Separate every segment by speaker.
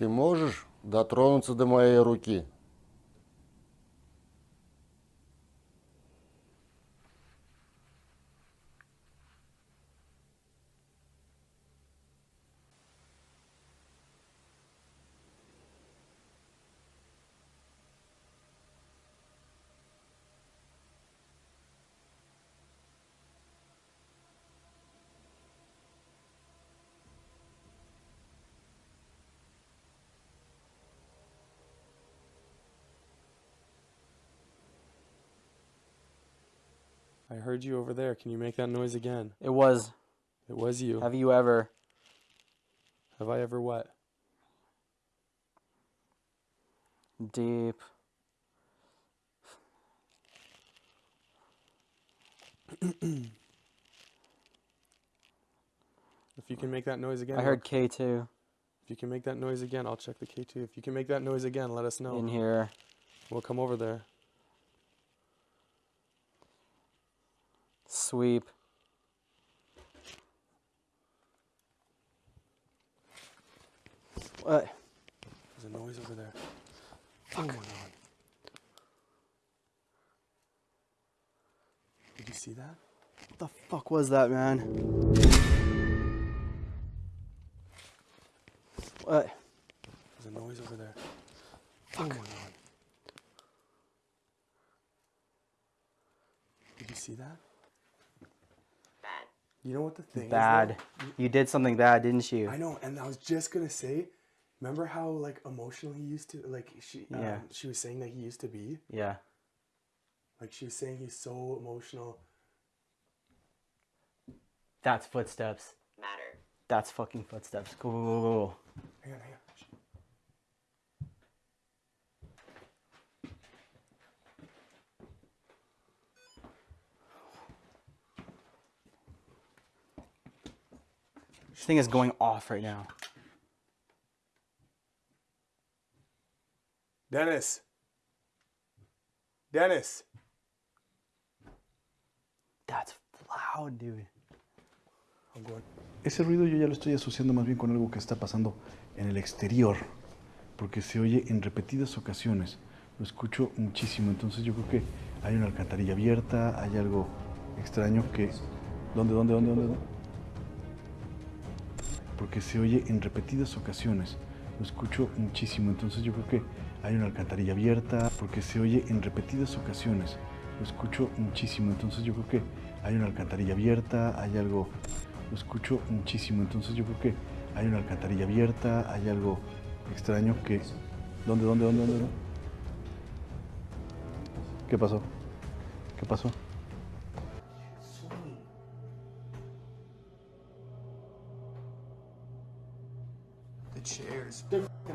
Speaker 1: Ты можешь дотронуться до моей руки?
Speaker 2: I heard you over there. Can you make that noise again?
Speaker 3: It was.
Speaker 2: It was you.
Speaker 3: Have you ever?
Speaker 2: Have I ever what?
Speaker 3: Deep.
Speaker 2: If you can make that noise again.
Speaker 3: I heard K2
Speaker 2: If you can make that noise again, I'll check the K2. If you can make that noise again, let us know.
Speaker 3: in here.
Speaker 2: We'll come over there.
Speaker 3: Sweep. What?
Speaker 2: There's a noise over there.
Speaker 3: Fuck.
Speaker 2: Oh my god. Did you see that?
Speaker 3: What the fuck was that, man? What?
Speaker 2: There's a noise over there.
Speaker 3: Fuck.
Speaker 2: Oh my god. Did you see that?
Speaker 4: Bad.
Speaker 2: You know what the thing is?
Speaker 3: Bad. You did something bad, didn't you?
Speaker 2: I know, and I was just gonna say, remember how like emotional he used to like she
Speaker 3: Yeah.
Speaker 2: um, she was saying that he used to be?
Speaker 3: Yeah.
Speaker 2: Like she was saying he's so emotional.
Speaker 3: That's footsteps.
Speaker 4: Matter.
Speaker 3: That's fucking footsteps. Go, go, go, go.
Speaker 2: Hang on, hang on.
Speaker 3: Thing is going off right now.
Speaker 2: Dennis. Dennis.
Speaker 3: That's loud, dude.
Speaker 2: I'm going.
Speaker 5: Ese ruido yo ya lo estoy asociando más bien con algo que está pasando en el exterior, porque se oye en repetidas ocasiones. Lo escucho muchísimo, entonces yo creo que hay una alcantarilla abierta, hay algo extraño que... ¿Dónde, dónde, dónde, dónde? dónde? Porque se oye en repetidas ocasiones. Lo escucho muchísimo, entonces yo creo que hay una alcantarilla abierta, porque se oye en repetidas ocasiones. Lo escucho muchísimo, entonces yo creo que hay una alcantarilla abierta, hay algo... Lo escucho muchísimo, entonces yo creo que hay una alcantarilla abierta, hay algo extraño que... ¿Dónde, dónde, dónde, dónde? dónde? ¿Qué pasó? ¿Qué pasó?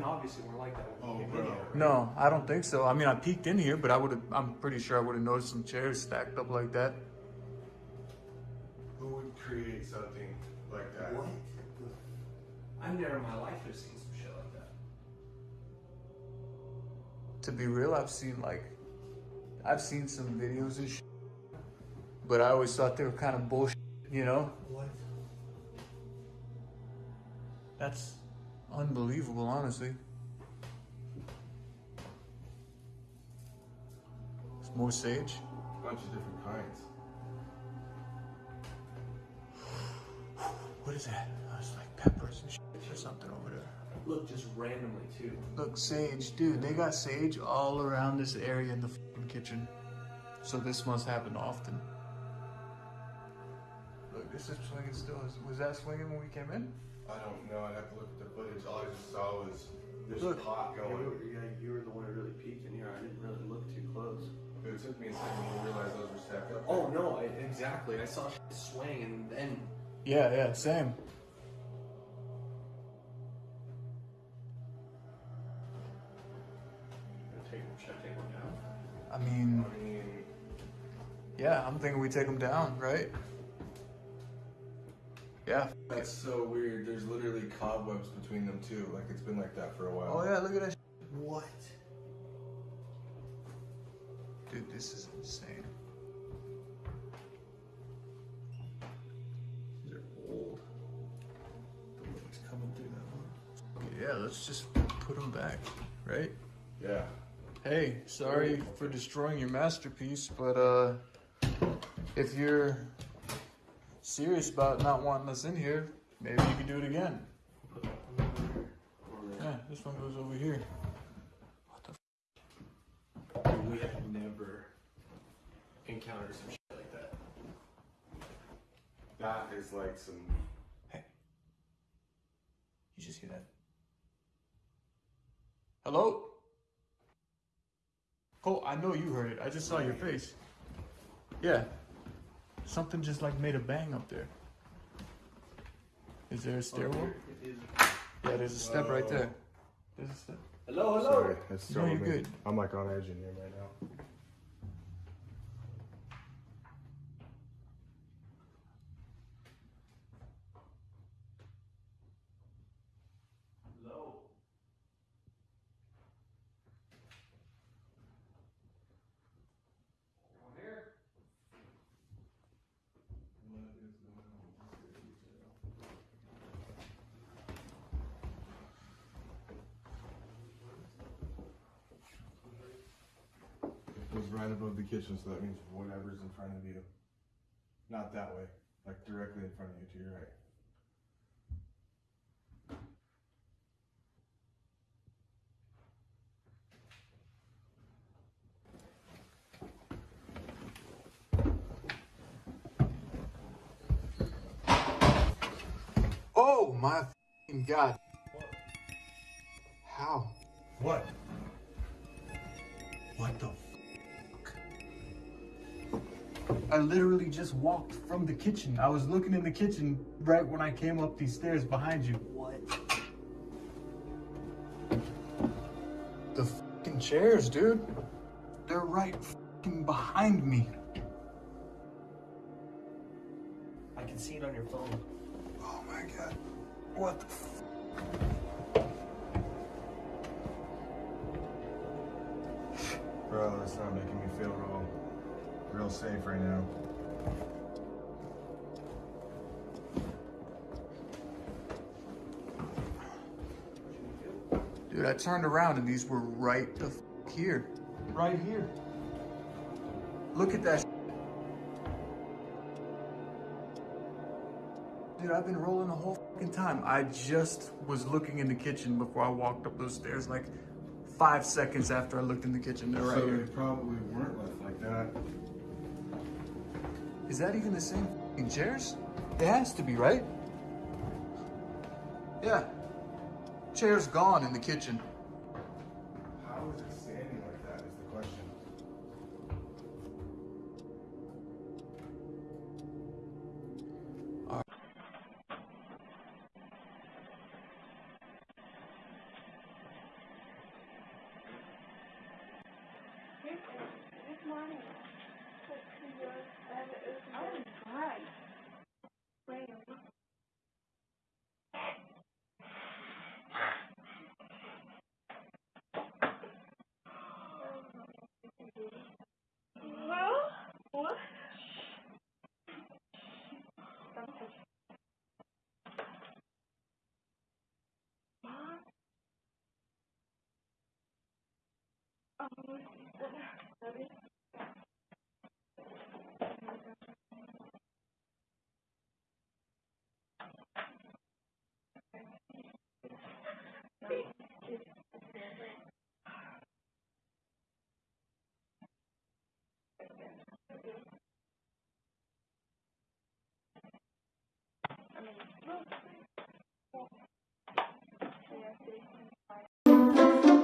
Speaker 6: Chairs.
Speaker 7: They're fucking obviously were like that when you oh, came in here.
Speaker 6: No, I don't think so. I mean, I peeked in here, but I would have. I'm pretty sure I would have noticed some chairs stacked up like that.
Speaker 8: Who would create something like that?
Speaker 7: What? I've never in my life have seen some shit like that.
Speaker 6: To be real, I've seen like, I've seen some videos and shit, but I always thought they were kind of bullshit. You know?
Speaker 7: What?
Speaker 6: That's unbelievable, honestly. It's more sage.
Speaker 8: A bunch of different kinds.
Speaker 6: What is that? Oh, it's like peppers and shit or something over there.
Speaker 7: Look, just randomly too.
Speaker 6: Look, sage, dude, they got sage all around this area in the kitchen. So this must happen often. Look, this is swinging still. Is- Was that swinging when we came in?
Speaker 8: I don't know. I'd have to look at the footage. All I just saw was this
Speaker 6: Look.
Speaker 8: pot going.
Speaker 7: we were- yeah, you were the one who really peeked in here. I didn't really look too close.
Speaker 8: But it took me a second to realize those were stacked up.
Speaker 7: Oh no, I, exactly. I saw shit swing and then
Speaker 6: Yeah, yeah, same.
Speaker 7: Take, should I take one down?
Speaker 6: I mean,
Speaker 8: I mean,
Speaker 6: yeah, I'm thinking we take them down, right? Yeah.
Speaker 8: that's so weird. There's literally cobwebs between them too. Like it's been like that for a while.
Speaker 6: Oh yeah, look at that.
Speaker 7: What?
Speaker 6: Dude, this is insane.
Speaker 7: These are old. The liquid's coming through that one.
Speaker 6: Yeah, let's just put them back, right?
Speaker 8: Yeah.
Speaker 6: Hey, sorry for destroying your masterpiece, but uh, if you're serious about not wanting us in here, maybe you can do it again. Yeah, this one goes over here.
Speaker 7: What the We have never encountered some shit like that.
Speaker 8: That is like some.
Speaker 6: Hey, you just hear that? Hello? Cole, I know you heard it. I just saw your face. Yeah. Something just like made a bang up there. Is there a stairwell? Yeah, there's a step right there. There's a step.
Speaker 7: Hello, hello.
Speaker 8: Sorry, it's
Speaker 6: No, you're good.
Speaker 8: I'm like on edge in here right now.
Speaker 7: Hello.
Speaker 8: Goes right above the kitchen, so that means whatever's in front of you. Not that way, like directly in front of you to your right.
Speaker 6: Oh my god. How?
Speaker 8: What?
Speaker 6: What the I literally just walked from the kitchen. I was looking in the kitchen right when I came up these stairs behind you. What? The fucking chairs, dude. They're right fucking behind me.
Speaker 7: I can see it on your phone.
Speaker 6: Oh my god. What the f-
Speaker 8: Bro, that's not making me feel real, real safe right now.
Speaker 6: Dude, I turned around and these were right the f- here. Right here. Look at that. Dude, I've been rolling the whole fucking time. I just was looking in the kitchen before I walked up those stairs, like five seconds after I looked in the kitchen. They're right
Speaker 8: so
Speaker 6: here.
Speaker 8: they probably weren't left like that.
Speaker 6: Is that even the same fucking chairs? It has to be, right? Yeah. Chair's gone in the kitchen.
Speaker 8: How is it standing like that is the question.
Speaker 4: Good morning. Well, what?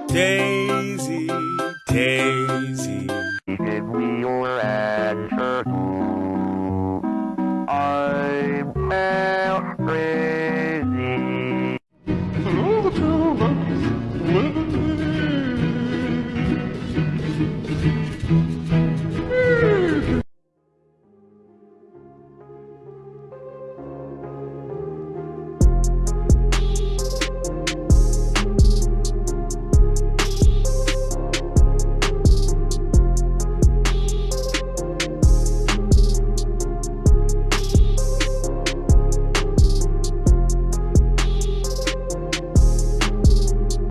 Speaker 9: Daisy, Daisy,